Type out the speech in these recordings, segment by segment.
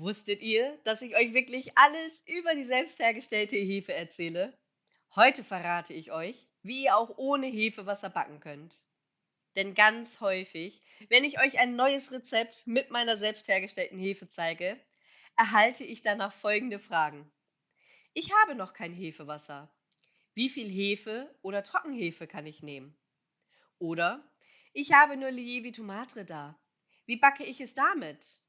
Wusstet ihr, dass ich euch wirklich alles über die selbst hergestellte Hefe erzähle? Heute verrate ich euch, wie ihr auch ohne Hefewasser backen könnt. Denn ganz häufig, wenn ich euch ein neues Rezept mit meiner selbst hergestellten Hefe zeige, erhalte ich danach folgende Fragen. Ich habe noch kein Hefewasser. Wie viel Hefe oder Trockenhefe kann ich nehmen? Oder ich habe nur Lievito Madre da. Wie backe ich es damit?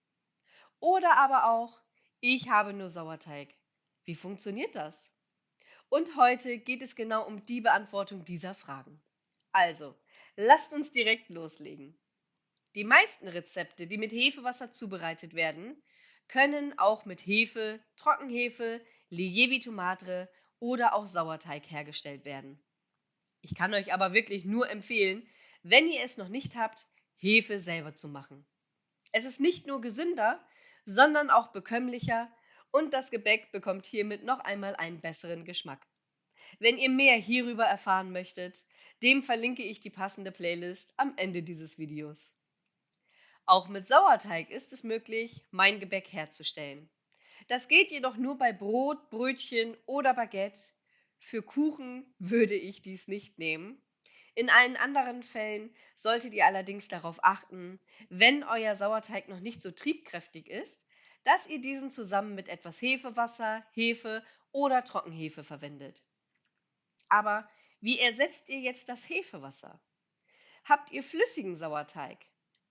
Oder aber auch, ich habe nur Sauerteig. Wie funktioniert das? Und heute geht es genau um die Beantwortung dieser Fragen. Also, lasst uns direkt loslegen. Die meisten Rezepte, die mit Hefewasser zubereitet werden, können auch mit Hefe, Trockenhefe, Lievito Madre oder auch Sauerteig hergestellt werden. Ich kann euch aber wirklich nur empfehlen, wenn ihr es noch nicht habt, Hefe selber zu machen. Es ist nicht nur gesünder, sondern auch bekömmlicher und das Gebäck bekommt hiermit noch einmal einen besseren Geschmack. Wenn ihr mehr hierüber erfahren möchtet, dem verlinke ich die passende Playlist am Ende dieses Videos. Auch mit Sauerteig ist es möglich, mein Gebäck herzustellen. Das geht jedoch nur bei Brot, Brötchen oder Baguette. Für Kuchen würde ich dies nicht nehmen. In allen anderen Fällen solltet ihr allerdings darauf achten, wenn euer Sauerteig noch nicht so triebkräftig ist, dass ihr diesen zusammen mit etwas Hefewasser, Hefe oder Trockenhefe verwendet. Aber wie ersetzt ihr jetzt das Hefewasser? Habt ihr flüssigen Sauerteig?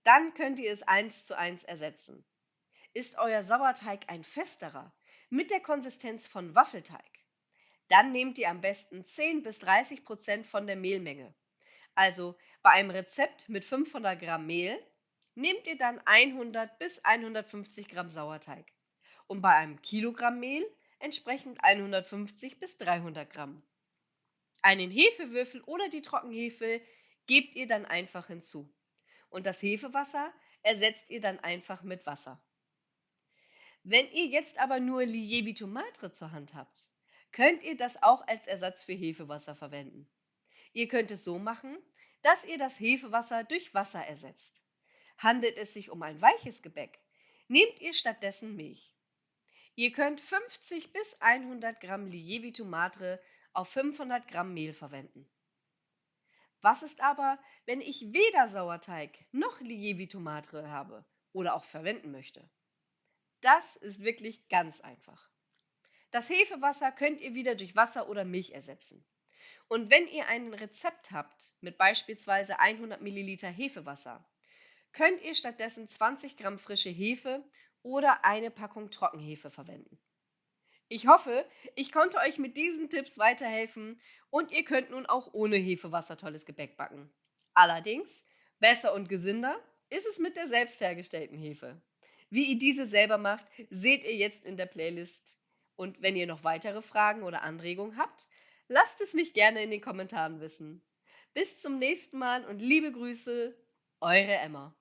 Dann könnt ihr es eins zu eins ersetzen. Ist euer Sauerteig ein festerer, mit der Konsistenz von Waffelteig? Dann nehmt ihr am besten 10 bis 30 Prozent von der Mehlmenge also bei einem Rezept mit 500 Gramm Mehl nehmt ihr dann 100 bis 150 Gramm Sauerteig und bei einem Kilogramm Mehl entsprechend 150 bis 300 Gramm. Einen Hefewürfel oder die Trockenhefe gebt ihr dann einfach hinzu. Und das Hefewasser ersetzt ihr dann einfach mit Wasser. Wenn ihr jetzt aber nur Lievito Madre zur Hand habt, könnt ihr das auch als Ersatz für Hefewasser verwenden. Ihr könnt es so machen, dass ihr das Hefewasser durch Wasser ersetzt. Handelt es sich um ein weiches Gebäck, nehmt ihr stattdessen Milch. Ihr könnt 50 bis 100 Gramm Lievito Madre auf 500 Gramm Mehl verwenden. Was ist aber, wenn ich weder Sauerteig noch Lievito Madre habe oder auch verwenden möchte? Das ist wirklich ganz einfach. Das Hefewasser könnt ihr wieder durch Wasser oder Milch ersetzen. Und wenn ihr ein Rezept habt mit beispielsweise 100 Milliliter Hefewasser, könnt ihr stattdessen 20 Gramm frische Hefe oder eine Packung Trockenhefe verwenden. Ich hoffe, ich konnte euch mit diesen Tipps weiterhelfen und ihr könnt nun auch ohne Hefewasser tolles Gebäck backen. Allerdings, besser und gesünder ist es mit der selbst hergestellten Hefe. Wie ihr diese selber macht, seht ihr jetzt in der Playlist. Und wenn ihr noch weitere Fragen oder Anregungen habt, Lasst es mich gerne in den Kommentaren wissen. Bis zum nächsten Mal und liebe Grüße, eure Emma.